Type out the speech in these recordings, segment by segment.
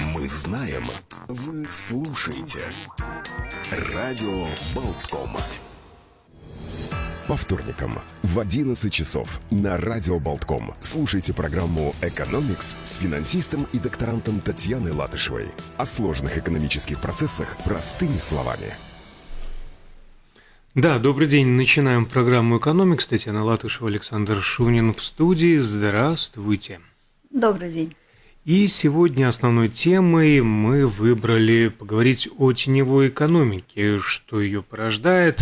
Мы знаем, вы слушаете. Радио Болтком. По вторникам в 11 часов на Радио Болтком слушайте программу «Экономикс» с финансистом и докторантом Татьяной Латышевой. О сложных экономических процессах простыми словами. Да, добрый день. Начинаем программу «Экономикс». Татьяна Латышева, Александр Шунин в студии. Здравствуйте. Добрый день. И сегодня основной темой мы выбрали поговорить о теневой экономике, что ее порождает,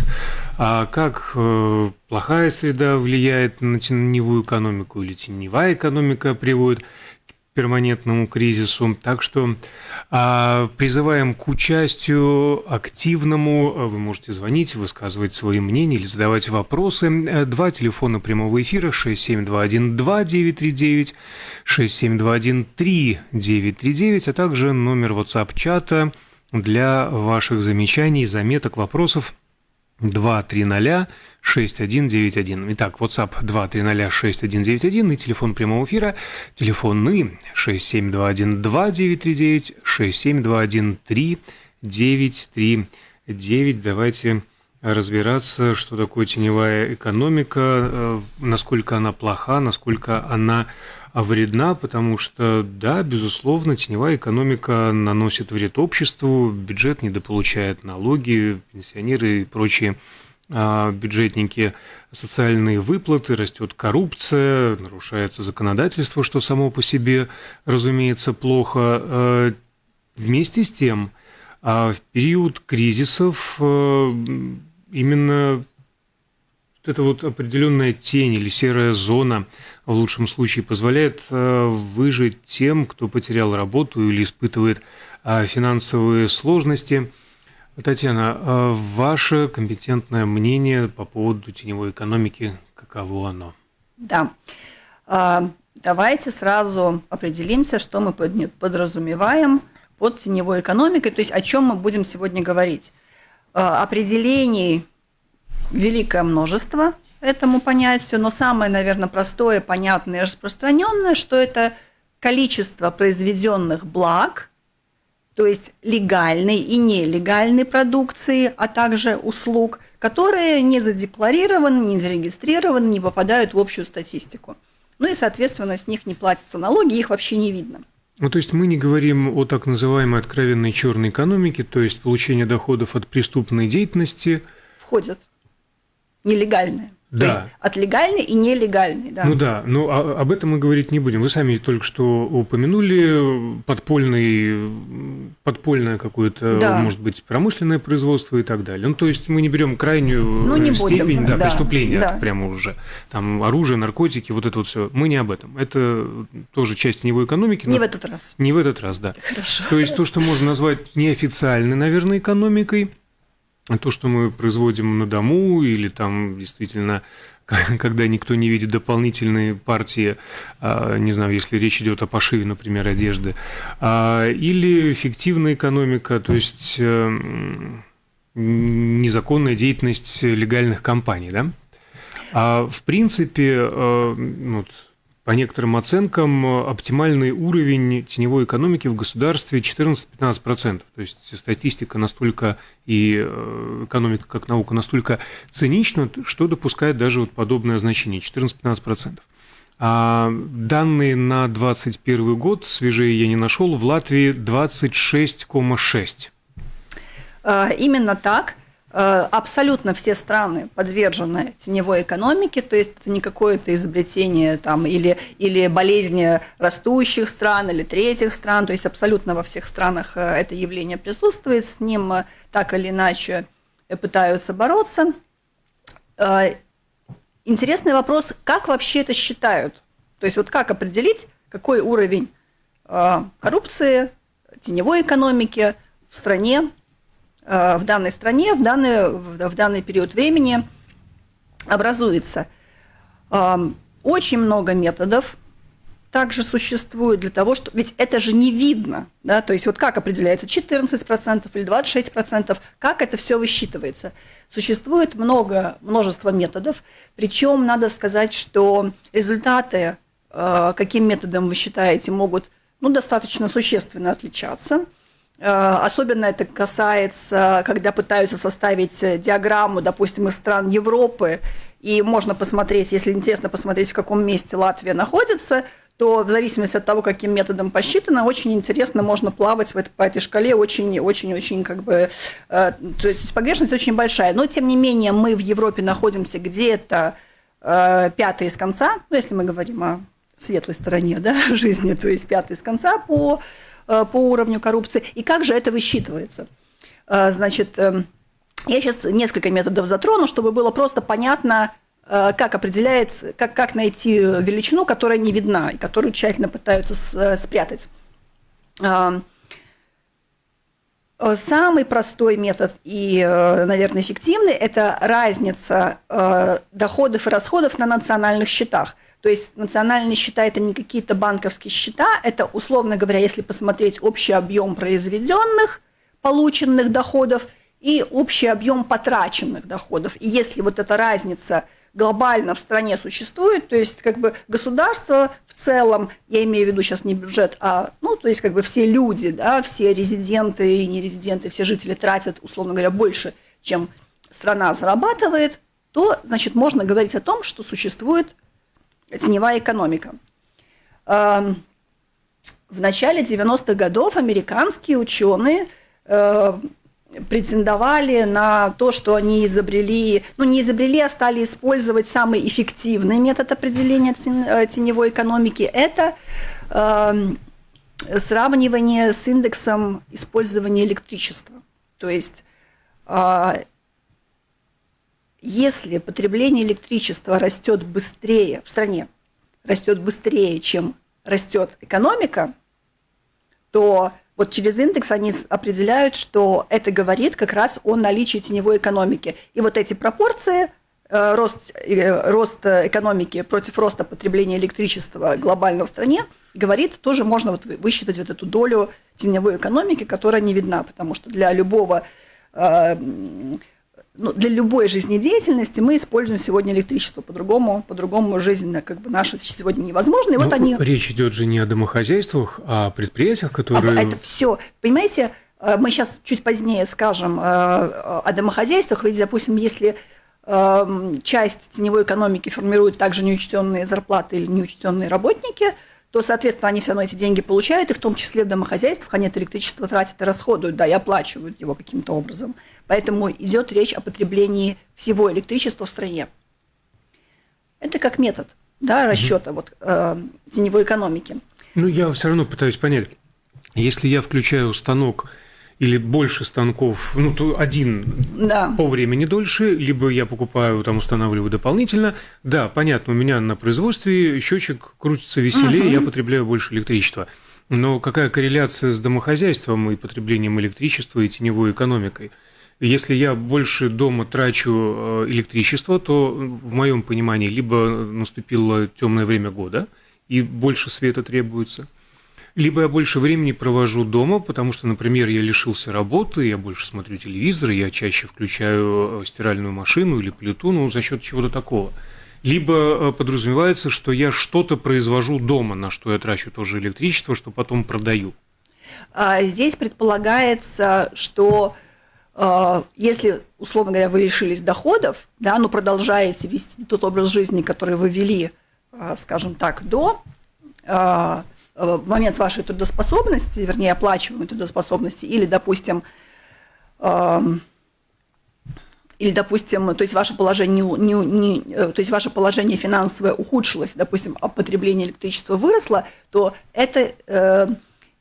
а как э, плохая среда влияет на теневую экономику или теневая экономика приводит перманентному кризису. Так что а, призываем к участию активному. Вы можете звонить, высказывать свои мнения или задавать вопросы. Два телефона прямого эфира 67212939, 67213939, а также номер WhatsApp-чата для ваших замечаний, заметок, вопросов 230 6191. Итак, WhatsApp 230 6191 и телефон прямого эфира, телефонный 67212 67213 939. Давайте разбираться, что такое теневая экономика, э, насколько она плоха, насколько она вредна, потому что, да, безусловно, теневая экономика наносит вред обществу, бюджет недополучает налоги, пенсионеры и прочие а, бюджетники социальные выплаты, растет коррупция, нарушается законодательство, что само по себе, разумеется, плохо. А, вместе с тем, а, в период кризисов именно вот эта вот определенная тень или серая зона в лучшем случае позволяет выжить тем, кто потерял работу или испытывает финансовые сложности – Татьяна, а ваше компетентное мнение по поводу теневой экономики, каково оно? Да. А, давайте сразу определимся, что мы подразумеваем под теневой экономикой, то есть о чем мы будем сегодня говорить. А, определений великое множество этому понятию, но самое, наверное, простое, понятное и распространенное, что это количество произведенных благ – то есть легальной и нелегальной продукции, а также услуг, которые не задекларированы, не зарегистрированы, не попадают в общую статистику. Ну и, соответственно, с них не платятся налоги, их вообще не видно. Ну, то есть мы не говорим о так называемой откровенной черной экономике, то есть получение доходов от преступной деятельности. Входят. Нелегальная. Да. То есть от легальной и нелегальной, да. Ну да, но а, об этом мы говорить не будем. Вы сами только что упомянули подпольный, подпольное какое-то, да. может быть, промышленное производство и так далее. Ну, то есть мы не берем крайнюю ну, не степень будем. Да, да. преступления да. прямо уже. Там оружие, наркотики, вот это вот все. Мы не об этом. Это тоже часть теневой экономики. Не в этот раз. Не в этот раз, да. Хорошо. То есть то, что можно назвать неофициальной, наверное, экономикой – то, что мы производим на дому или там действительно когда никто не видит дополнительные партии, а, не знаю, если речь идет о пошиве, например, одежды, а, или фиктивная экономика, то есть э, незаконная деятельность легальных компаний, да? А в принципе, э, вот, по некоторым оценкам, оптимальный уровень теневой экономики в государстве 14-15%. То есть статистика настолько и э, экономика как наука настолько цинична, что допускает даже вот подобное значение 14-15%. А данные на 2021 год, свежие я не нашел, в Латвии 26,6%. А, именно так. Э, абсолютно все страны подвержены теневой экономике, то есть это не какое-то изобретение там, или, или болезнь растущих стран или третьих стран, то есть абсолютно во всех странах э, это явление присутствует, с ним э, так или иначе пытаются бороться. Интересный вопрос, как вообще это считают? То есть вот как определить, какой уровень коррупции, теневой экономики в стране, в данной стране в данный, в данный период времени образуется. Очень много методов также существует для того, что... Ведь это же не видно, да, то есть вот как определяется 14% или 26%, как это все высчитывается. Существует много, множество методов, причем надо сказать, что результаты, э, каким методом вы считаете, могут ну, достаточно существенно отличаться. Особенно это касается, когда пытаются составить диаграмму, допустим, из стран Европы, и можно посмотреть, если интересно посмотреть, в каком месте Латвия находится – то в зависимости от того, каким методом посчитано, очень интересно можно плавать в этой, по этой шкале. Очень-очень-очень как бы... Э, то есть погрешность очень большая. Но, тем не менее, мы в Европе находимся где-то э, пятый из конца, ну, если мы говорим о светлой стороне да, жизни, то есть пятый из конца по, э, по уровню коррупции. И как же это высчитывается? Э, значит, э, я сейчас несколько методов затрону, чтобы было просто понятно, Э, как определяется, как, как найти величину, которая не видна и которую тщательно пытаются э, спрятать. Э, самый простой метод и, наверное, эффективный – это разница доходов и расходов на национальных счетах. То есть национальные счета – это не какие-то банковские счета, это, условно говоря, если посмотреть общий объем произведенных, полученных доходов и общий объем потраченных доходов. И если вот эта разница – глобально в стране существует, то есть как бы государство в целом, я имею в виду сейчас не бюджет, а, ну, то есть как бы все люди, да, все резиденты и нерезиденты, все жители тратят, условно говоря, больше, чем страна зарабатывает, то, значит, можно говорить о том, что существует теневая экономика. В начале 90-х годов американские ученые э, претендовали на то, что они изобрели, ну не изобрели, а стали использовать самый эффективный метод определения э, теневой экономики. Это э, сравнивание с индексом использования электричества. То есть э, если потребление электричества растет быстрее в стране, растет быстрее, чем растет экономика, то вот через индекс они определяют, что это говорит как раз о наличии теневой экономики. И вот эти пропорции, э, рост, э, рост экономики против роста потребления электричества глобально в стране, говорит, тоже можно вот высчитать вот эту долю теневой экономики, которая не видна, потому что для любого э, ну, для любой жизнедеятельности мы используем сегодня электричество. По-другому, по-другому жизнь как бы наша сегодня невозможна. И вот они... Речь идет же не о домохозяйствах, а о предприятиях, которые... А, это все. Понимаете, э, мы сейчас чуть позднее скажем э, о домохозяйствах. Ведь, допустим, если э, часть теневой экономики формируют также неучтенные зарплаты или неучтенные работники, то, соответственно, они все равно эти деньги получают, и в том числе в домохозяйствах они это электричество тратят и расходуют, да, и оплачивают его каким-то образом. Поэтому идет речь о потреблении всего электричества в стране. Это как метод да, расчета угу. вот, э, теневой экономики. Ну, я все равно пытаюсь понять. Если я включаю станок или больше станков, ну, то один да. по времени дольше, либо я покупаю, там устанавливаю дополнительно. Да, понятно, у меня на производстве счетчик крутится веселее, угу. я потребляю больше электричества. Но какая корреляция с домохозяйством и потреблением электричества и теневой экономикой? Если я больше дома трачу э, электричество, то в моем понимании либо наступило темное время года и больше света требуется, либо я больше времени провожу дома, потому что, например, я лишился работы, я больше смотрю телевизор, я чаще включаю э, стиральную машину или плиту, ну, за счет чего-то такого. Либо э, подразумевается, что я что-то произвожу дома, на что я трачу тоже электричество, что потом продаю. А здесь предполагается, что если, условно говоря, вы лишились доходов, да, но продолжаете вести тот образ жизни, который вы вели, а, скажем так, до а, в момент вашей трудоспособности, вернее, оплачиваемой трудоспособности, или, допустим, или, допустим, то есть ваше положение, не, не, то есть ваше положение финансовое ухудшилось, допустим, а потребление электричества выросло, то это э,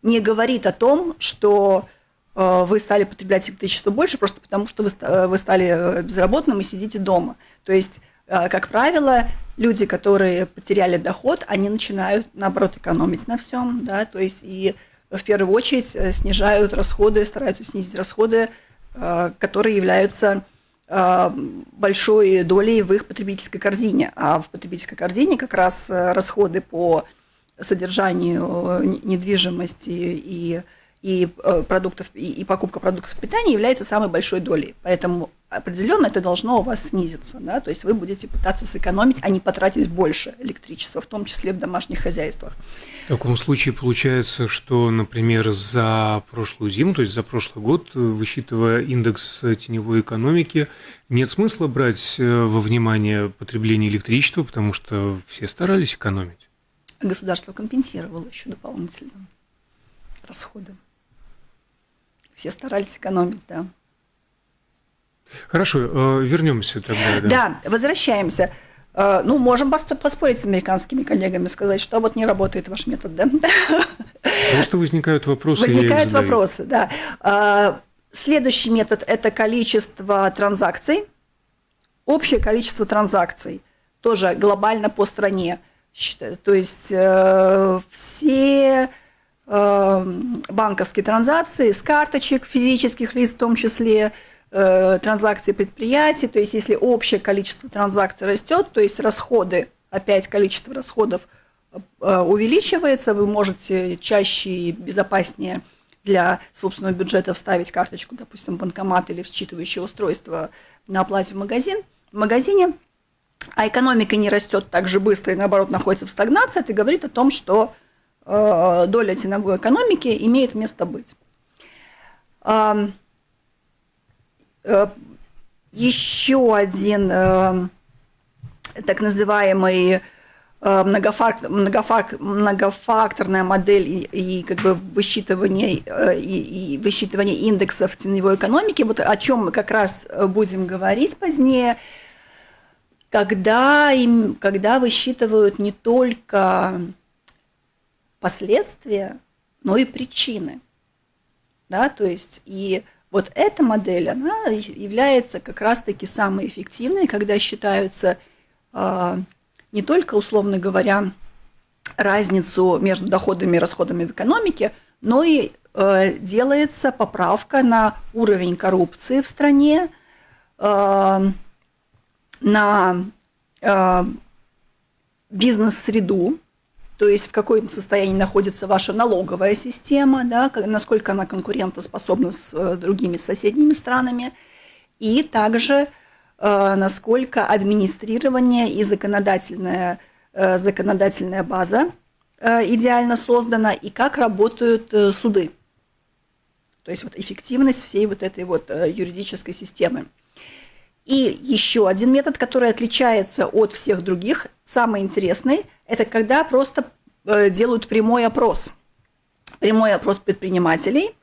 не говорит о том, что Э, вы стали потреблять электричество больше, просто потому что вы, э, вы стали э, безработным и сидите дома. То есть, как правило, люди, которые потеряли доход, они начинают, наоборот, экономить на всем, да, то есть и в первую очередь снижают расходы, стараются снизить расходы, которые являются большой долей в их потребительской корзине. А в потребительской корзине как раз расходы по содержанию недвижимости и и, э, продуктов, и, и покупка продуктов питания является самой большой долей. Поэтому определенно это должно у вас снизиться, да, то есть вы будете пытаться сэкономить, а не потратить больше электричества, в том числе в домашних хозяйствах. В таком случае получается, что, например, за прошлую зиму, то есть за прошлый год, высчитывая индекс теневой экономики, нет смысла брать э, во внимание потребление электричества, потому что все старались экономить. Государство компенсировало еще дополнительно расходы. Все старались экономить, да. Хорошо, э, вернемся тогда. Да, да возвращаемся. Э, ну, можем поспорить с американскими коллегами, сказать, что вот не работает ваш метод, да? Просто возникают вопросы. Возникают вопросы, да. Э, следующий метод – это количество транзакций. Общее количество транзакций тоже глобально по стране. То есть все банковские транзакции с карточек физических лиц в том числе – Э, транзакций предприятий, то есть если общее количество транзакций растет, то есть расходы, опять количество расходов э, увеличивается, вы можете чаще и безопаснее для собственного бюджета вставить карточку, допустим, банкомат или считывающее устройство на оплате в магазин, в магазине, а экономика не растет так же быстро и наоборот находится в стагнации, это говорит о том, что доля теневой экономики имеет место быть. Э, еще один э, так называемый э, многофактор, многофак, многофакторная модель и, и как бы высчитывание, и, и высчитывание индексов теневой экономики, вот о чем мы как раз будем говорить позднее, когда, им, когда высчитывают не только последствия, но и причины. Да, то есть и вот эта модель, она является как раз-таки самой эффективной, когда считаются э, не только, условно говоря, разницу между доходами и расходами в экономике, но и э, делается поправка на уровень коррупции в стране, э, на э, бизнес-среду, то есть в каком состоянии находится ваша налоговая система, да, насколько она конкурентоспособна с э, другими соседними странами, и также э, насколько администрирование и законодательная, э, законодательная база идеально создана, и как работают суды. То есть вот эффективность всей вот этой вот юридической системы. И еще один метод, который отличается от всех других, самый интересный, это когда просто э, делают прямой опрос. Прямой опрос предпринимателей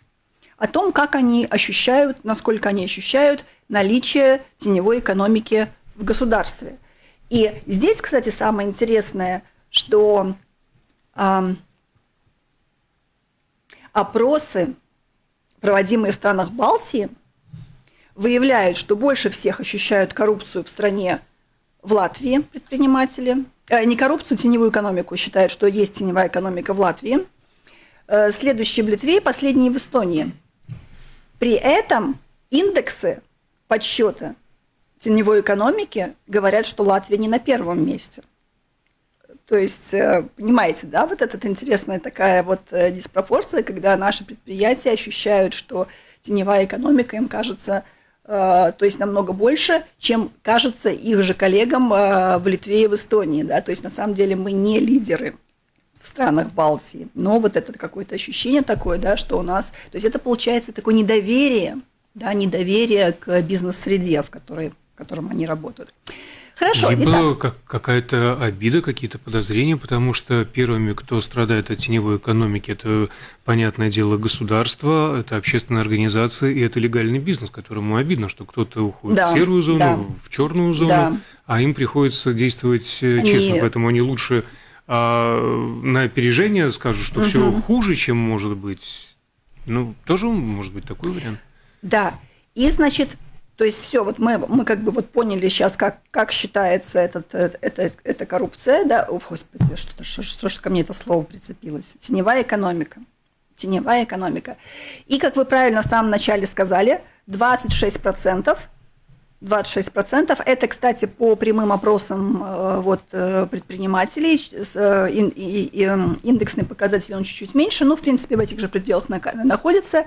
о том, как они ощущают, насколько они ощущают наличие теневой экономики в государстве. И здесь, кстати, самое интересное, что э, опросы, проводимые в странах Балтии, выявляют, что больше всех ощущают коррупцию в стране в Латвии предприниматели. Э, не коррупцию, теневую экономику считают, что есть теневая экономика в Латвии. Э, следующие в Литве, последние в Эстонии. При этом индексы подсчета теневой экономики говорят, что Латвия не на первом месте. То есть, э, понимаете, да, вот эта интересная такая вот диспропорция, когда наши предприятия ощущают, что теневая экономика им кажется Э, то есть намного больше, чем кажется их же коллегам э, в Литве и в Эстонии. Да? То есть на самом деле мы не лидеры в странах Балтии, но вот это какое-то ощущение такое, да, что у нас, то есть это получается такое недоверие, да, недоверие к бизнес-среде, в которой, в котором они работают. Хорошо. Либо как, какая-то обида, какие-то подозрения, потому что первыми, кто страдает от теневой экономики, это, понятное дело, государство, это общественная организация и это легальный бизнес, которому обидно, что кто-то уходит да, в серую зону, да. в черную зону, да. а им приходится действовать э, честно, они... поэтому они лучше а, на опережение скажут, что угу. все хуже, чем может быть. Ну, тоже может быть такой вариант. Да. И, значит, то есть все, вот мы, мы как бы вот поняли сейчас, как, как считается этот, э, это, это коррупция, да, о, господи, что-то, что, что, что ко мне это слово прицепилось, теневая экономика, теневая экономика. И, как вы правильно в самом начале сказали, 26%, 26%. Это, кстати, по прямым опросам э, вот, э, предпринимателей. Индексный показатель он чуть-чуть меньше, но, в принципе, в этих же пределах находится.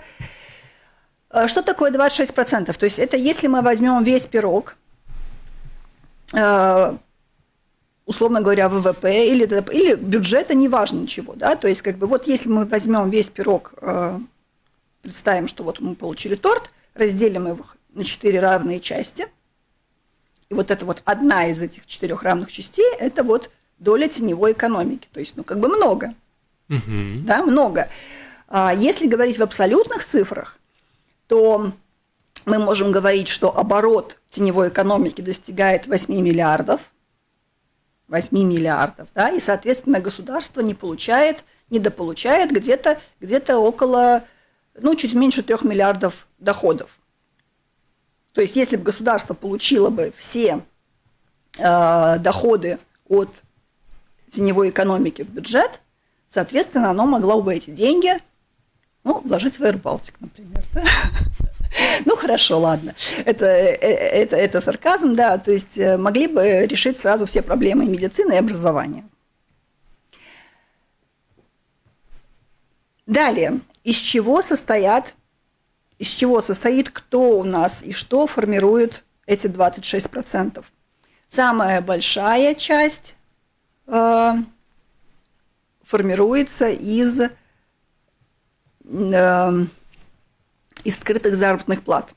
Э, что такое 26%? То есть это если мы возьмем весь пирог, э, условно говоря, ВВП или, или бюджета, неважно ничего, да, то есть как бы вот если мы возьмем весь пирог, э, представим, что вот мы получили торт, разделим его на четыре равные части, и вот это вот одна из этих четырех равных частей, это вот доля теневой экономики, то есть, ну, как бы много, угу. да, много. А если говорить в абсолютных цифрах, то мы можем говорить, что оборот теневой экономики достигает 8 миллиардов, 8 миллиардов, да, и, соответственно, государство не получает, недополучает где-то где около, ну, чуть меньше 3 миллиардов доходов. То есть, если бы государство получило бы все э, доходы от теневой экономики в бюджет, соответственно, оно могло бы эти деньги ну, вложить в Air Baltic, например. Да? Ну, хорошо, ладно. Это, э, это, это сарказм, да. То есть э, могли бы решить сразу все проблемы медицины и образования. Далее. Из чего состоят, из чего состоит кто у нас и что формирует эти 26%? Самая большая часть э, формируется из э, из скрытых заработных плат,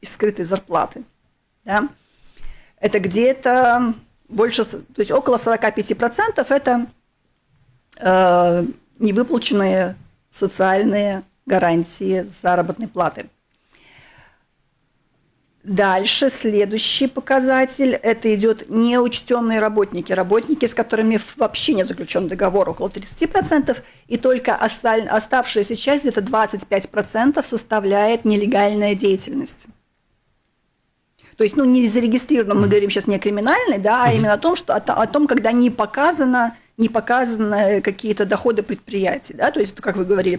из скрытой зарплаты. Да? Это где-то больше, то есть около 45% это э, невыплаченные социальные гарантии заработной платы. Дальше следующий показатель – это идет неучтенные работники, работники, с которыми вообще не заключен договор, около 30%, и только оставшаяся часть, где-то 25% составляет нелегальная деятельность. То есть, ну, не зарегистрировано, мы говорим сейчас не о криминальной, да, а именно о том, что, о, о том, когда не показано, не показаны какие-то доходы предприятий, да, то есть, как вы говорили,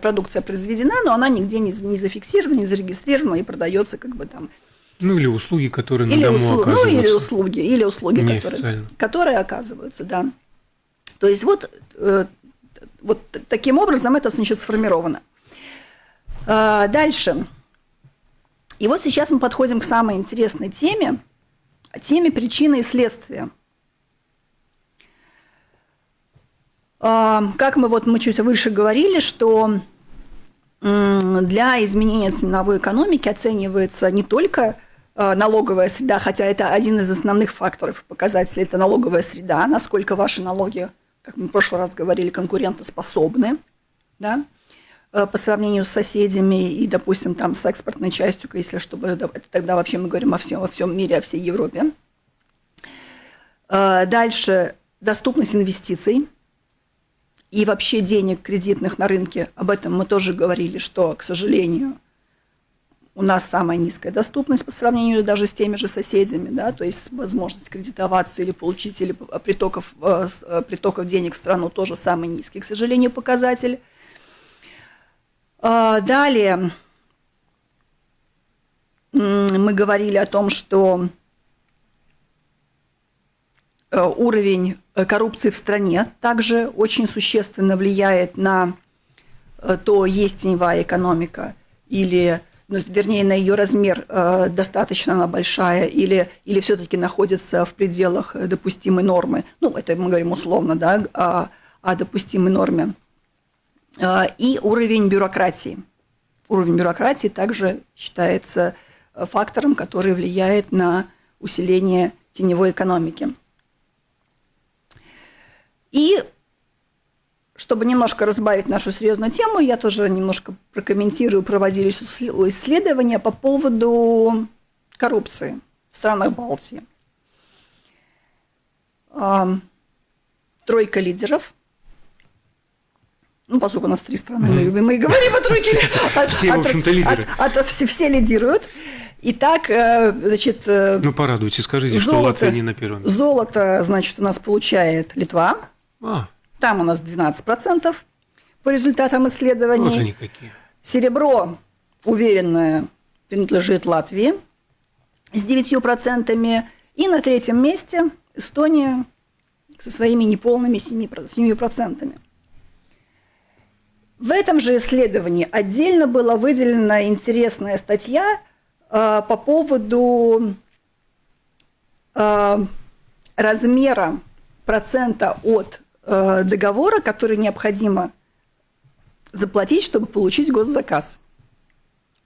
продукция произведена, но она нигде не, не зафиксирована, не зарегистрирована и продается как бы там ну или услуги, которые или на дому услуг, оказываются. Ну или услуги, или услуги, которые, которые оказываются, да. То есть вот, э, вот таким образом это значит сформировано. А, дальше. И вот сейчас мы подходим к самой интересной теме, теме причины и следствия. А, как мы вот мы чуть выше говорили, что для изменения ценовой экономики оценивается не только налоговая среда, хотя это один из основных факторов показателей, это налоговая среда, насколько ваши налоги, как мы в прошлый раз говорили, конкурентоспособны, да, э, по сравнению с соседями и, допустим, там с экспортной частью, если чтобы это тогда вообще мы говорим о всем, во всем мире, о всей Европе. Э, дальше доступность инвестиций и вообще денег кредитных на рынке. Об этом мы тоже говорили, что, к сожалению, у нас самая низкая доступность по сравнению даже с теми же соседями, да, то есть возможность кредитоваться или получить или притоков, э, э, притоков денег в страну тоже самый низкий, к сожалению, показатель. А, далее мы говорили о том, что э, уровень коррупции в стране также очень существенно влияет на то, есть теневая экономика или ну, вернее, на ее размер э, достаточно она большая или, или все-таки находится в пределах допустимой нормы. Ну, это мы говорим условно, да, о, о допустимой норме. Э, и уровень бюрократии. Уровень бюрократии также считается фактором, который влияет на усиление теневой экономики. И чтобы немножко разбавить нашу серьезную тему, я тоже немножко прокомментирую, проводились исследования по поводу коррупции в странах Балтии. Тройка лидеров – ну, поскольку у нас три страны, mm-hmm. мы, мы говорим о тройке. Все, в общем-то, лидеры. Все лидируют. Итак, э, значит... Э, ну, порадуйте, скажите, что Латвия не на первом Золото, значит, у нас получает Литва. А. Там у нас 12% по результатам исследований. Вот они какие. Серебро, уверенно, принадлежит Латвии с 9%. И на третьем месте Эстония со своими неполными 7%. 7%. В этом же исследовании отдельно была выделена интересная статья э, по поводу э, размера процента от договора, который необходимо заплатить, чтобы получить госзаказ.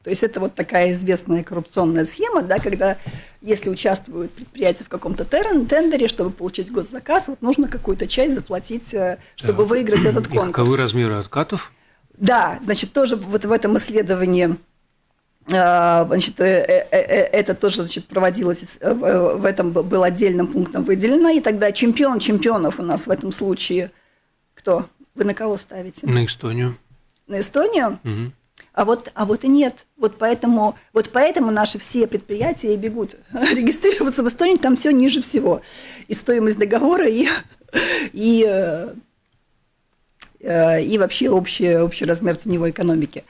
То есть это вот такая известная коррупционная схема, да, когда если участвуют предприятия в каком-то тендере, чтобы получить госзаказ, вот нужно какую-то часть заплатить, э, чтобы Так. выиграть этот И конкурс. каковы размеры откатов? Да, значит, тоже вот в этом исследовании э, Значит, э, э, э, это тоже значит, проводилось, в этом был отдельным пунктом выделено. И тогда чемпион чемпионов у нас в этом случае кто? Вы на кого ставите? На Эстонию. На Эстонию? Мгм. А вот, а вот и нет. Вот поэтому, вот поэтому наши все предприятия и бегут регистрироваться в Эстонии, там все ниже всего. И стоимость договора, и, и, и вообще общий, общий размер теневой экономики.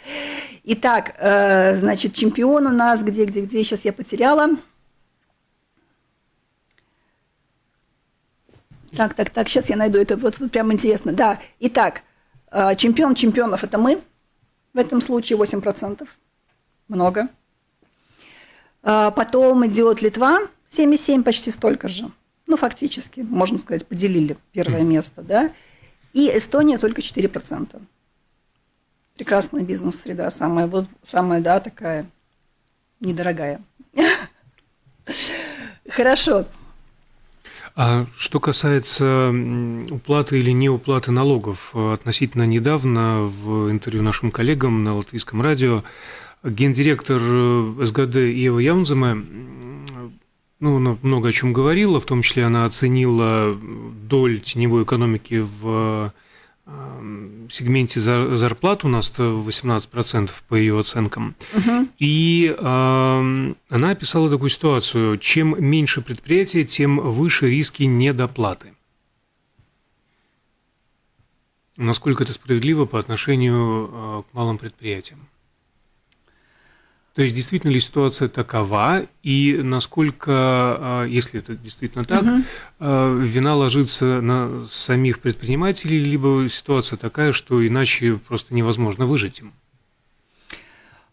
Итак, э, значит, чемпион у нас, где, где, где, сейчас я потеряла. Так, так, так, сейчас я найду, это вот, вот прям интересно. Да, итак, э, чемпион чемпионов – это мы, в этом случае 8%. Много. А, Потом идет Литва, 7,7, почти столько же. Ну, фактически, можно сказать, поделили первое место, да. И Эстония только 4%. Прекрасная бизнес-среда, самая, вот, самая, да, такая недорогая. Хорошо. А что касается уплаты или неуплаты налогов, э, относительно недавно в интервью нашим коллегам на латвийском радио гендиректор э, СГД Ева Яунземе ну, она много о чем говорила, в том числе она оценила доль теневой экономики в э, сегменте зар- зарплат у нас 18% по ее оценкам. Мгм. И э, она описала такую ситуацию. Чем меньше предприятие, тем выше риски недоплаты. Насколько это справедливо по отношению э, к малым предприятиям? То есть действительно ли ситуация такова, и насколько, э, если это действительно так, э, вина ложится на самих предпринимателей, либо ситуация такая, что иначе просто невозможно выжить им?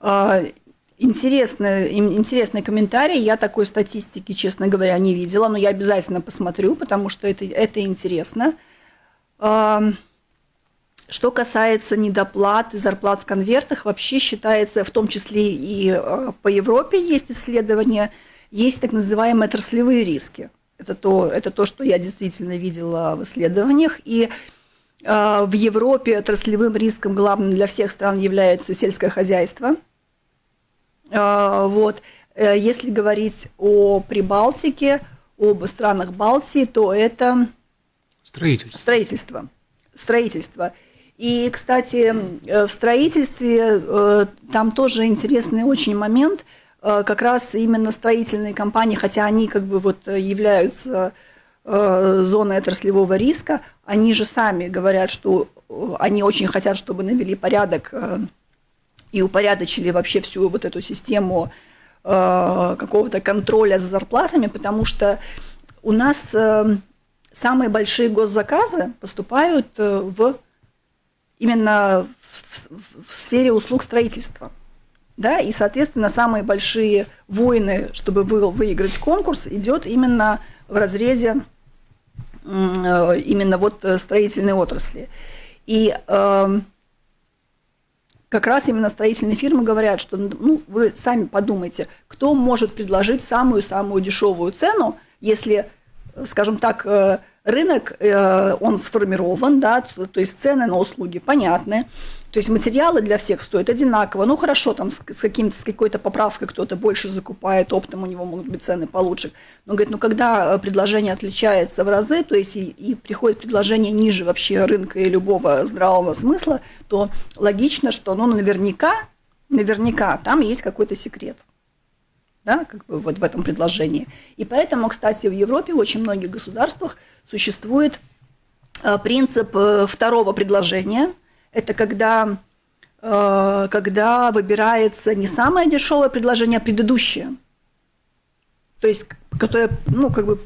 А, Интересный, ин- интересный комментарий. Я такой статистики, честно говоря, не видела, но я обязательно посмотрю, потому что это, это интересно. Что касается недоплат и зарплат в конвертах, вообще считается, в том числе и а, по Европе есть исследования, есть так называемые отраслевые риски. Это то, это то, что я действительно видела в исследованиях. И а, в Европе отраслевым риском главным для всех стран является сельское хозяйство. А, Вот. Э, Если говорить о Прибалтике, об странах Балтии, то это Строительство. строительство. Строительство. И, кстати, э, в строительстве э, там тоже интересный очень момент. Э, Как раз именно строительные компании, хотя они как бы вот являются зоной отраслевого риска, они же сами говорят, что они очень хотят, чтобы навели порядок и упорядочили вообще всю вот эту систему какого-то контроля за зарплатами, потому что у нас самые большие госзаказы поступают в именно в, в- сфере услуг строительства. Да, и, соответственно, самые большие войны, чтобы вы- выиграть конкурс, идет именно в разрезе э, именно вот э, строительной отрасли. И эм, как раз именно строительные фирмы говорят, что ну, вы сами подумайте, кто может предложить самую-самую дешевую цену, если, э, скажем так, э, рынок, э, он сформирован, да, то есть цены на услуги понятны, то есть материалы для всех стоят одинаково. Ну хорошо, там с, с, каким, с какой-то поправкой кто-то больше закупает, оптом у него могут быть цены получше. Но говорит, ну когда э, предложение отличается в разы, то есть и, и приходит предложение ниже вообще рынка и любого здравого смысла, то логично, что ну, наверняка, наверняка там есть какой-то секрет да, как бы вот в этом предложении. И поэтому, кстати, в Европе, в очень многих государствах существует э, принцип э, второго предложения. Это когда, э, когда выбирается не самое дешевое предложение, а предыдущее. То есть, которое, ну, как бы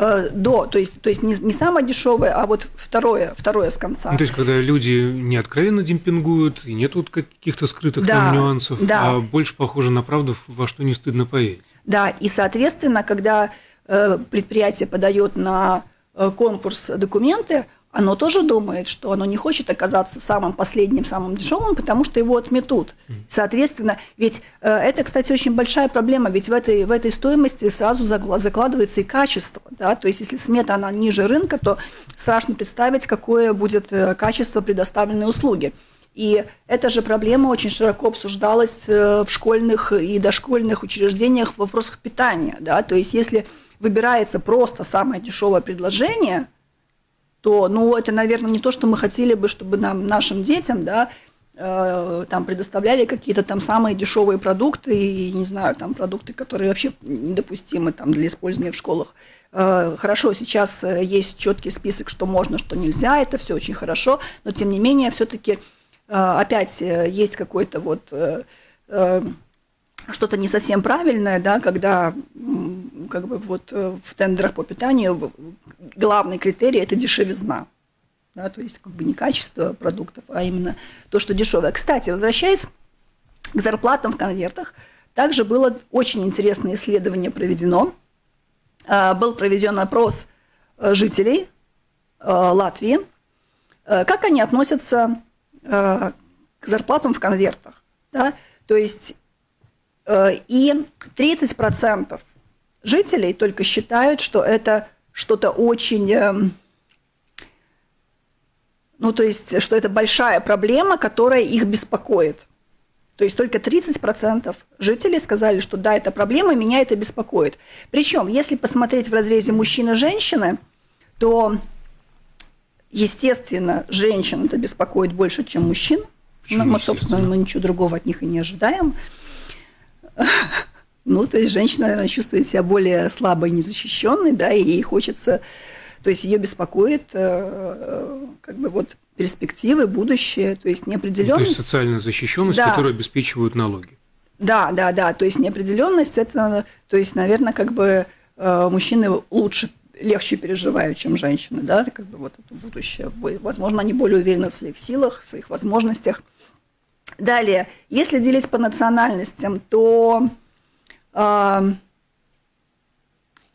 Э, до, то есть, то есть не, не самое дешевое, а вот второе, второе с конца. Ну, то есть, когда люди не откровенно демпингуют, и нет вот каких-то скрытых да, там нюансов, да. а больше похоже на правду, во что не стыдно поверить. Да, и, соответственно, когда э, предприятие подает на э, конкурс документы, оно тоже думает, что оно не хочет оказаться самым последним, самым дешевым, потому что его отметут. Соответственно, ведь э, это, кстати, очень большая проблема, ведь в этой, в этой стоимости сразу закладывается и качество. Да? То есть, если смета она ниже рынка, то страшно представить, какое будет э, качество предоставленной услуги. И эта же проблема очень широко обсуждалась э, в школьных и дошкольных учреждениях в вопросах питания. Да? То есть, если выбирается просто самое дешевое предложение – то, ну, это, наверное, не то, что мы хотели бы, чтобы нам, нашим детям, да, э, там предоставляли какие-то там самые дешевые продукты и, не знаю, там продукты, которые вообще недопустимы там для использования в школах. Э, хорошо, сейчас э, есть четкий список, что можно, что нельзя, это все очень хорошо, но тем не менее все-таки э, опять э, есть какой-то вот э, э, что-то не совсем правильное, да, когда как бы вот э, в тендерах по питанию главный критерий – это дешевизна. Да, то есть как бы не качество продуктов, а именно то, что дешевое. Кстати, возвращаясь к зарплатам в конвертах, также было очень интересное исследование проведено. А, был проведен опрос э, жителей э, Латвии, как они относятся к зарплатам в конвертах. Да? То есть и 30% жителей только считают, что это что-то очень... Эм, ну, то есть, что это большая проблема, которая их беспокоит. То есть только 30% жителей сказали, что да, это проблема, меня это беспокоит. Причем, если посмотреть в разрезе мужчины-женщины, то, естественно, женщин это беспокоит больше, чем мужчин. Почему, мы, собственно, мы ничего другого от них и не ожидаем. Ну, то есть женщина, наверное, чувствует себя более слабой, незащищенной, да, и ей хочется, то есть ее беспокоит э, э, как бы вот перспективы, будущее, то есть неопределенность. Ну, то есть социальная защищенность, да. которую обеспечивают налоги. Да, да, да, то есть неопределенность, это, то есть, наверное, как бы э, мужчины лучше легче переживают, чем женщины, да, как бы вот это будущее. Возможно, они более уверены в своих силах, в своих возможностях. Далее, если делить по национальностям, то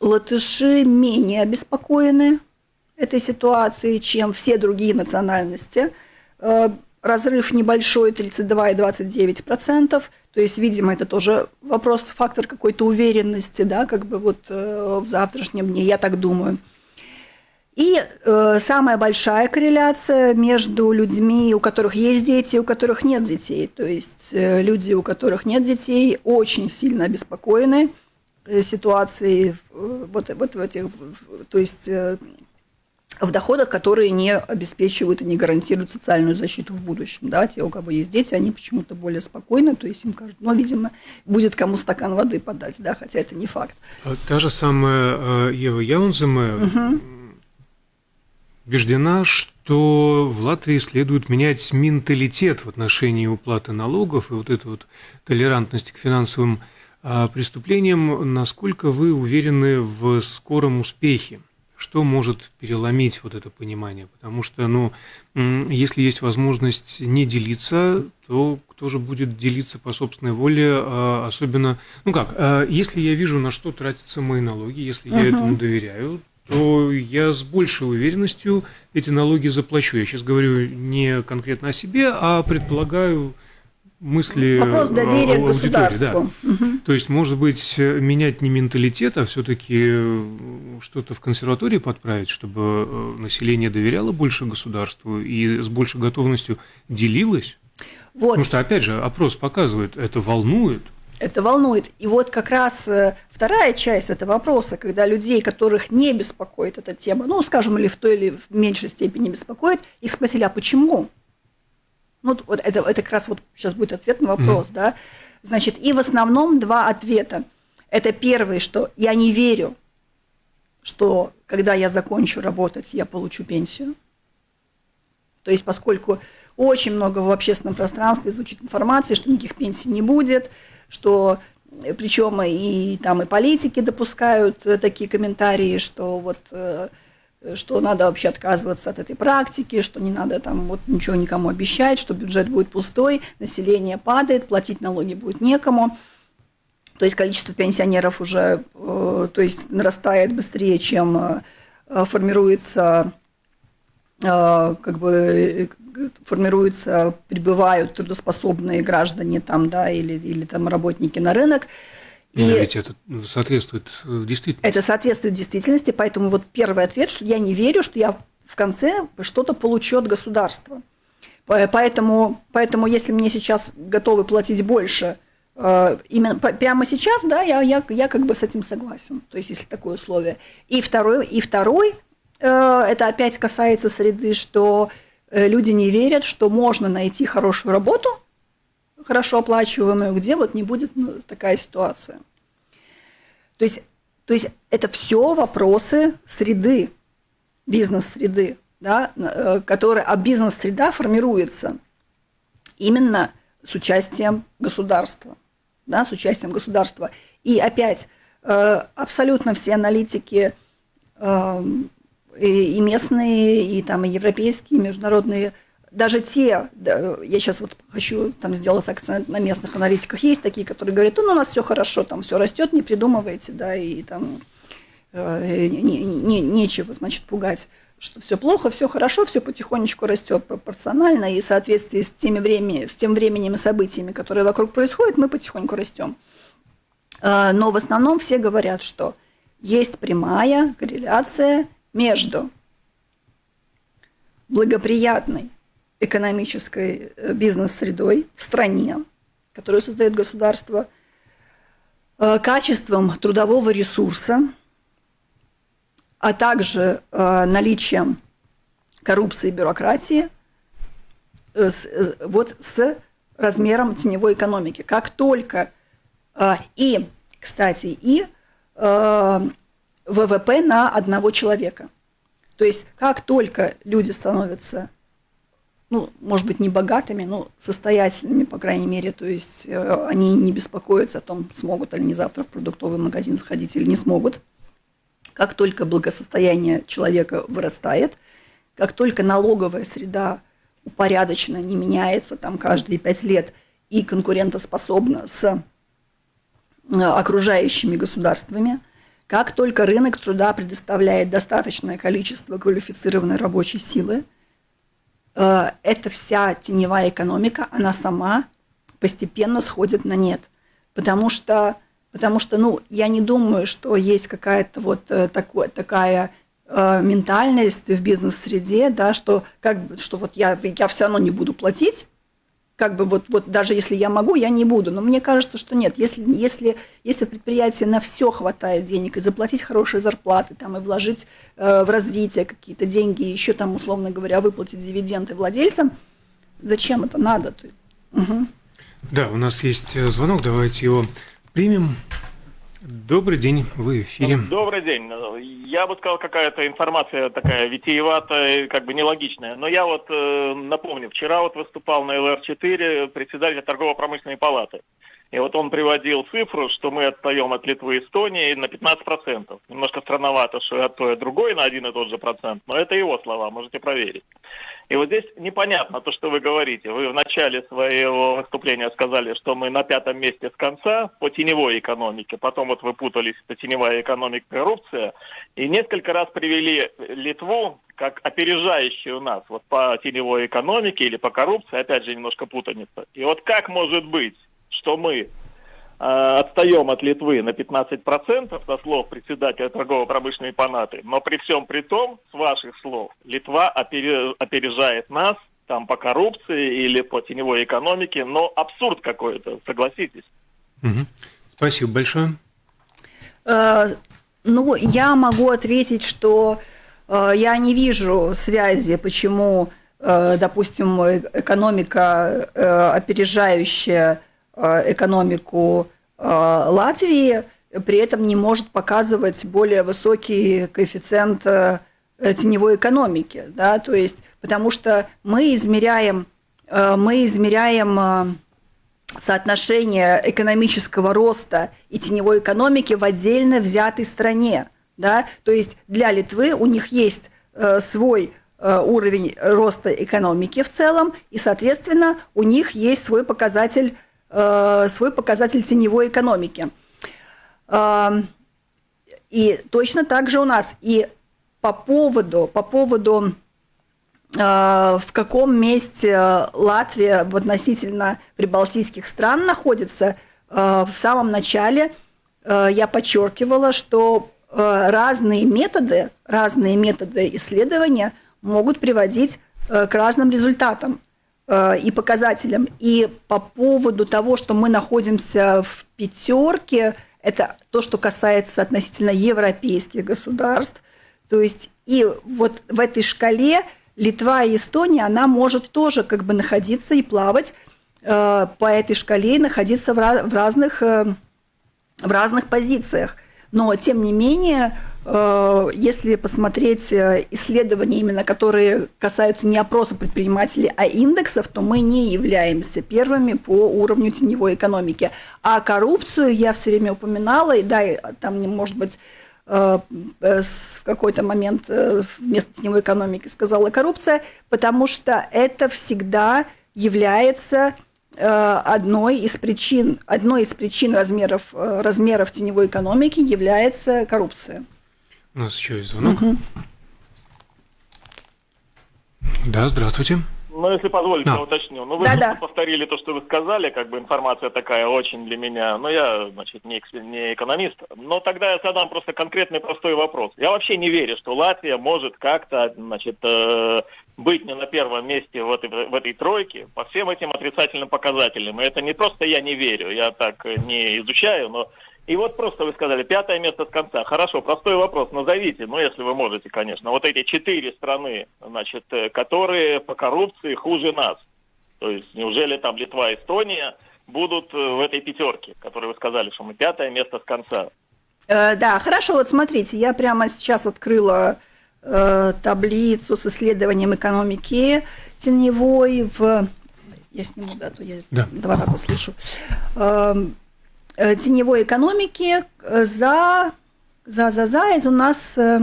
латыши менее обеспокоены этой ситуацией, чем все другие национальности. Э, разрыв небольшой, 32,29%. То есть, видимо, это тоже вопрос, фактор какой-то уверенности, да, как бы вот э, в завтрашнем дне, я так думаю. И э, самая большая корреляция между людьми, у которых есть дети, у которых нет детей. То есть э, люди, у которых нет детей, очень сильно обеспокоены э, ситуацией э, вот, вот в этих, то есть э, в доходах, которые не обеспечивают и не гарантируют социальную защиту в будущем. Да? Те, у кого есть дети, они почему-то более спокойны, то есть им кажется, ну, видимо, будет кому стакан воды подать, да, хотя это не факт. А та же самая э, Ева Яунземе, угу убеждена, что в Латвии следует менять менталитет в отношении уплаты налогов и вот эту вот толерантность к финансовым а, преступлениям. Насколько вы уверены в скором успехе? Что может переломить вот это понимание? Потому что, ну, если есть возможность не делиться, то кто же будет делиться по собственной воле, а, особенно, ну как, а, если я вижу, на что тратятся мои налоги, если я uh-huh. этому доверяю, то я с большей уверенностью эти налоги заплачу. Я сейчас говорю не конкретно о себе, а предполагаю мысли Вопрос доверия к государству. Да. Угу. То есть, может быть, менять не менталитет, а все-таки что-то в консерватории подправить, чтобы э, население доверяло больше государству и с большей готовностью делилось. Вот. Потому что, опять же, опрос показывает, это волнует это волнует. И вот как раз э, вторая часть этого вопроса, когда людей, которых не беспокоит эта тема, ну, скажем, или в той или в меньшей степени беспокоит, их спросили, а почему? Ну, вот это, это как раз вот сейчас будет ответ на вопрос, mm. да. Значит, и в основном два ответа. Это первый, что я не верю, что когда я закончу работать, я получу пенсию. То есть, поскольку очень много в общественном пространстве звучит информации, что никаких пенсий не будет, что причем и там и политики допускают такие комментарии, что вот что надо вообще отказываться от этой практики, что не надо там вот ничего никому обещать, что бюджет будет пустой, население падает, платить налоги будет некому. То есть количество пенсионеров уже то есть нарастает быстрее, чем формируется как бы формируются, прибывают трудоспособные граждане там, да, или, или там работники на рынок. И ведь это соответствует действительности. Это соответствует действительности, поэтому вот первый ответ, что я не верю, что я в конце что-то получу от государства. Поэтому, поэтому если мне сейчас готовы платить больше, э, именно прямо сейчас, да, я, я, я как бы с этим согласен. То есть, если такое условие. И второй, и второй э, это опять касается среды, что люди не верят, что можно найти хорошую работу, хорошо оплачиваемую, где вот не будет ну, такая ситуация. То есть, то есть это все вопросы среды, бизнес-среды, да, э, которые, а бизнес-среда формируется именно с участием государства. Да, с участием государства. И опять, э, абсолютно все аналитики эм, и местные, и там и европейские, и международные, даже те, я сейчас вот хочу там сделать акцент на местных аналитиках, есть такие, которые говорят, ну, у нас все хорошо, там все растет, не придумывайте, да, и там э, не, не, нечего, значит, пугать что все плохо, все хорошо, все потихонечку растет пропорционально, и в соответствии с, теми времени, с тем временем и событиями, которые вокруг происходят, мы потихоньку растем. Э, но в основном все говорят, что есть прямая корреляция между благоприятной экономической э, бизнес-средой в стране, которую создает государство, э, качеством трудового ресурса, а также э, наличием коррупции и бюрократии, вот с размером теневой экономики. Как только и, кстати, и ВВП на одного человека. То есть как только люди становятся, ну, может быть, не богатыми, но состоятельными, по крайней мере, то есть э, они не беспокоятся о том, смогут они завтра в продуктовый магазин сходить или не смогут. Как только благосостояние человека вырастает, как только налоговая среда упорядочена, не меняется там каждые пять лет и конкурентоспособна с э, окружающими государствами – как только рынок труда предоставляет достаточное количество квалифицированной рабочей силы, э, эта вся теневая экономика, она сама постепенно сходит на нет. Потому что, потому что ну, я не думаю, что есть какая-то вот э, такой, такая э, ментальность в бизнес-среде, да, что, как, что вот я, я все равно не буду платить, как бы вот, вот даже если я могу, я не буду. Но мне кажется, что нет. Если, если, если предприятие на все хватает денег, и заплатить хорошие зарплаты, там, и вложить э, в развитие какие-то деньги, еще там, условно говоря, выплатить дивиденды владельцам, зачем это надо? Угу. Да, у нас есть э, звонок, давайте его примем. Добрый день, вы в эфире. Добрый день. Я бы сказал, какая-то информация такая витиеватая, как бы нелогичная. Но я вот э, напомню, вчера вот выступал на ЛР-4 председатель торгово-промышленной палаты. И вот он приводил цифру, что мы отстаем от Литвы и Эстонии на 15%. Немножко странновато, что и от той, и другой на один и тот же процент, но это его слова, можете проверить. И вот здесь непонятно то, что вы говорите. Вы в начале своего выступления сказали, что мы на пятом месте с конца по теневой экономике. Потом вот вы путались, это теневая экономика, коррупция. И несколько раз привели Литву как опережающую нас вот по теневой экономике или по коррупции. Опять же, немножко путаница. И вот как может быть, что мы э, отстаем от Литвы на 15%, со слов председателя торгово-промышленной палаты, но при всем при том, с ваших слов, Литва опережает нас там по коррупции или по теневой экономике, но абсурд какой-то, согласитесь. Угу. Спасибо большое. Э, ну, я могу ответить, что э, я не вижу связи, почему, э, допустим, экономика э, опережающая экономику э, Латвии, при этом не может показывать более высокий коэффициент э, теневой экономики, да, то есть потому что мы измеряем, мы измеряем соотношение экономического роста и теневой экономики в отдельно взятой стране. Да? То есть для Литвы у них есть э, свой э, уровень роста экономики в целом, и, соответственно, у них есть свой показатель, э, свой показатель теневой экономики. Э, и точно так же у нас. И по поводу, по поводу Э, в каком месте Латвия относительно прибалтийских стран находится, э, в самом начале э, я подчеркивала, что разные методы, разные методы исследования могут приводить к разным результатам и показателям. И по поводу того, что мы находимся в пятерке, это то, что касается относительно европейских государств. То есть и вот в этой шкале Литва и Эстония, она может тоже как бы находиться и плавать э, по этой шкале, и находиться в, разных, э, в разных позициях. Но, тем не менее, э, если посмотреть э, исследования, именно которые касаются не опроса предпринимателей, а индексов, то мы не являемся первыми по уровню теневой экономики. А коррупцию я все время упоминала, и да, там, может быть, Э, в какой-то момент вместо теневой экономики сказала коррупция, потому что это всегда является одной из причин, одной из причин размеров, размеров теневой экономики является коррупция. У нас еще есть звонок. Угу. Да, здравствуйте. Ну, если позволите, а. я уточню. Ну, вы да, да. повторили то, что вы сказали, как бы информация такая очень для меня. Но я, значит, не, не экономист. Но тогда я задам просто конкретный простой вопрос. Я вообще не верю, что Латвия может как-то, значит, э, быть не на первом месте в этой, в этой тройке по всем этим отрицательным показателям. И это не просто я не верю, я так не изучаю, но и вот просто вы сказали, пятое место с конца. Хорошо, простой вопрос, назовите, ну, если вы можете, конечно, вот эти четыре страны, значит, э, которые по коррупции хуже нас. То есть, неужели там Литва, Эстония будут э, в этой пятерке, которые вы сказали, что мы пятое место с конца? Э, да, хорошо, вот смотрите, я прямо сейчас открыла э, таблицу с исследованием экономики теневой в... Я сниму, да, то я да. два раза слышу. Э, теневой экономики э, за, за, за, за это у нас э,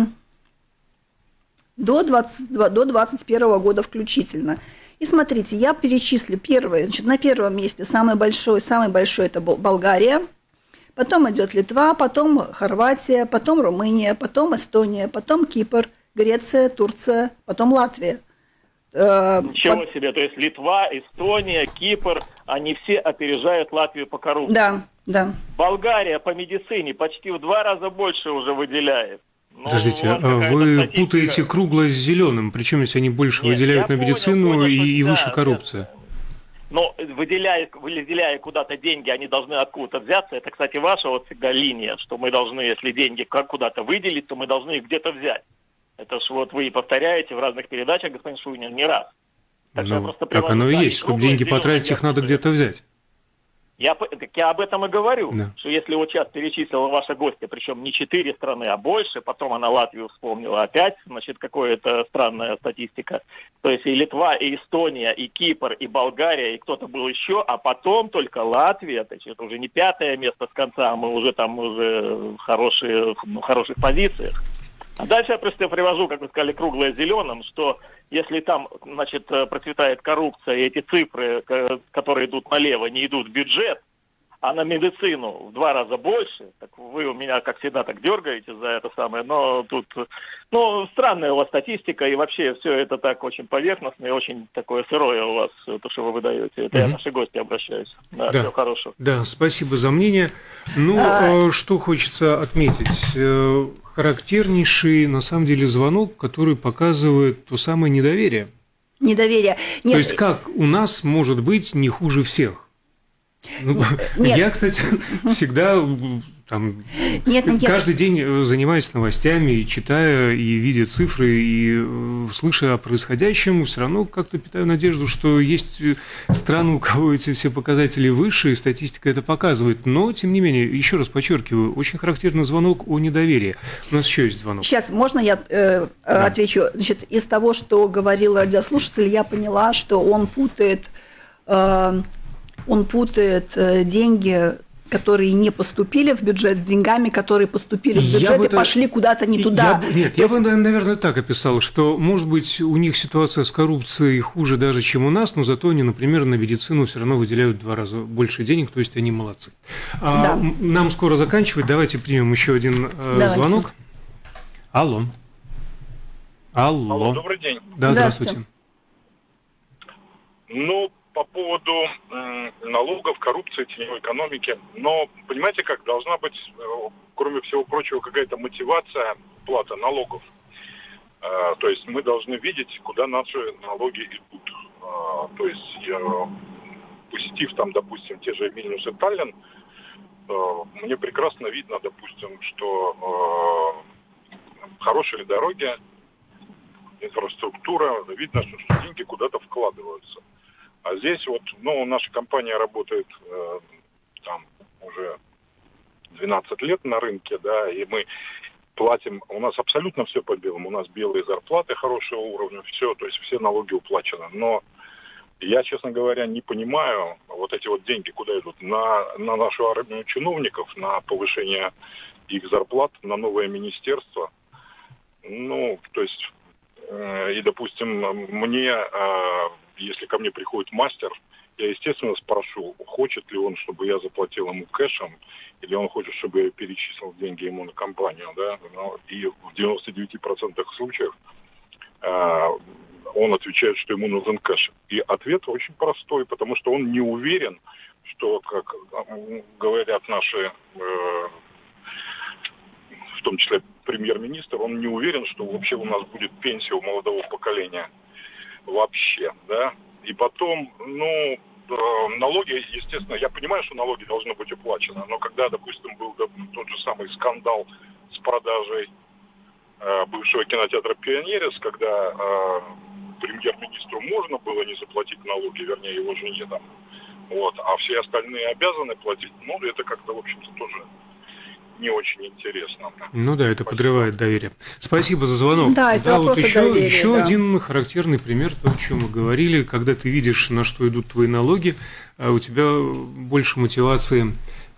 до, 20, до 21 года включительно. И смотрите, я перечислю первое. Значит, на первом месте самый большой, самый большой это Болгария, потом идет Литва, потом Хорватия, потом Румыния, потом Эстония, потом Кипр, Греция, Турция, потом Латвия. Ничего Под... себе, то есть Литва, Эстония, Кипр, они все опережают Латвию по коррупции. Да, да. Болгария по медицине почти в два раза больше уже выделяет. Ну, Подождите, а вы статистика... путаете круглое с зеленым, причем если они больше Нет, выделяют на медицину понял, и, и выше да, коррупция. Да. Но выделяя, выделяя куда-то деньги, они должны откуда-то взяться. Это, кстати, ваша вот всегда линия, что мы должны, если деньги куда-то выделить, то мы должны их где-то взять. Это ж вот вы повторяете в разных передачах, господин Шуйнин, не раз. Так, ну, так оно и есть, чтобы деньги потратить, их надо где-то взять. Я, так я об этом и говорю, да. что если вот сейчас перечислила ваша гостья, причем не четыре страны, а больше, потом она Латвию вспомнила опять, значит, какая-то странная статистика. То есть и Литва, и Эстония, и Кипр, и Болгария, и кто-то был еще, а потом только Латвия, значит, уже не пятое место с конца, а мы уже там уже хорошие, ну, хороших позициях. А дальше я просто привожу, как вы сказали, круглое зеленым, что если там, значит, э, процветает коррупция, и эти цифры, которые идут налево, не идут в бюджет, а на медицину в два раза больше, так вы у меня, как всегда, так дергаете за это самое, но тут, ну, странная у вас статистика, и вообще все это так очень поверхностно и очень такое сырое у вас, то, что вы выдаете. Это угу. я наши гости обращаюсь. Да, да, всего хорошего. Да, спасибо за мнение. Ну, а... Э, что хочется отметить э, характернейший, на самом деле, звонок, который показывает то самое недоверие. Недоверие. Нет. То есть как у нас может быть не хуже всех? Ну, Нет. Я, кстати, всегда там, нет, нет. Каждый день э, занимаясь новостями, и читая, и видя цифры, и э, слыша о происходящем, все равно как-то питаю надежду, что есть э, страны, у кого эти все показатели выше, и статистика это показывает. Но, тем не менее, еще раз подчеркиваю, очень характерный звонок о недоверии. У нас еще есть звонок. Сейчас, можно я э, да. отвечу? Значит, из того, что говорил радиослушатель, я поняла, что он путает... Э, он путает э, деньги которые не поступили в бюджет с деньгами, которые поступили в бюджет и это... пошли куда-то не туда. Я... Нет, То я есть... бы, наверное, так описал, что, может быть, у них ситуация с коррупцией хуже даже, чем у нас, но зато они, например, на медицину все равно выделяют в два раза больше денег, то есть они молодцы. А, да. Нам скоро заканчивать, давайте примем еще один э, давайте. звонок. Алло. Алло. Алло, добрый день. Да, здравствуйте. здравствуйте. Ну, по поводу налогов, коррупции, теневой экономики. Но понимаете как, должна быть, э, кроме всего прочего, какая-то мотивация платы налогов. Э, то есть мы должны видеть, куда наши налоги идут. Э, то есть посетив там, допустим, те же Вильнюс и Таллин, мне прекрасно видно, допустим, что хорошие дороги, инфраструктура, видно, что деньги куда-то вкладываются. А здесь вот, ну, наша компания работает э, там уже 12 лет на рынке, да, и мы платим, у нас абсолютно все по белому, у нас белые зарплаты хорошего уровня, все, то есть все налоги уплачены. Но я, честно говоря, не понимаю вот эти вот деньги, куда идут. На, на нашу армию чиновников, на повышение их зарплат, на новое министерство. Ну, то есть, э, и, допустим, мне э, если ко мне приходит мастер, я, естественно, спрошу, хочет ли он, чтобы я заплатил ему кэшем, или он хочет, чтобы я перечислил деньги ему на компанию, да, ну, и в 99% случаев э, он отвечает, что ему нужен кэш. И ответ очень простой, потому что он не уверен, что, как говорят наши, э, в том числе премьер-министр, он не уверен, что вообще у нас будет пенсия у молодого поколения вообще, да. И потом, ну, э, налоги, естественно, я понимаю, что налоги должны быть уплачены, но когда, допустим, был тот же самый скандал с продажей э, бывшего кинотеатра «Пионерис», когда э, премьер-министру можно было не заплатить налоги, вернее, его жене там, вот, а все остальные обязаны платить, ну, это как-то, в общем-то, тоже не очень интересно. Ну да, это Спасибо. подрывает доверие. Спасибо за звонок. Да, это да, вот еще, доверия, еще да. один характерный пример, то, о чем мы говорили, когда ты видишь, на что идут твои налоги, а у тебя больше мотивации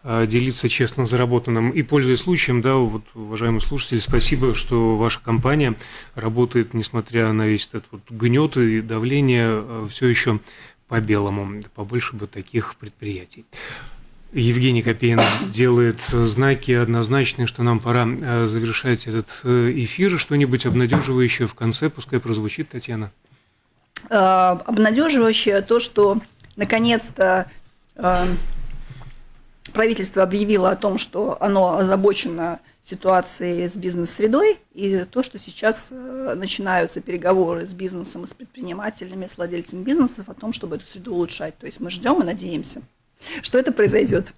а, делиться честно заработанным. И пользуясь случаем, да, вот, уважаемые слушатели, спасибо, что ваша компания работает, несмотря на весь этот вот гнет и давление, а, все еще по белому. Побольше бы таких предприятий. Евгений Копейн делает знаки однозначные, что нам пора э, завершать этот э, эфир. Что-нибудь обнадеживающее в конце, пускай прозвучит, Татьяна. Э, обнадеживающее то, что наконец-то правительство объявило о том, что оно озабочено ситуацией с бизнес-средой, и то, что сейчас начинаются переговоры с бизнесом с предпринимателями, с владельцами бизнесов о том, чтобы эту среду улучшать. То есть мы ждем и надеемся что это произойдет.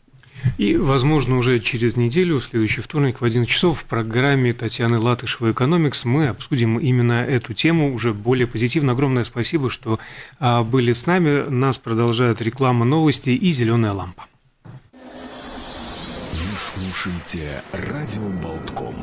И, возможно, уже через неделю, в следующий вторник в 11 часов в программе Татьяны Латышевой «Экономикс» мы обсудим именно эту тему уже более позитивно. Огромное спасибо, что а, были с нами. Нас продолжает реклама новости и «Зеленая лампа». Вы слушаете «Радио Болтком».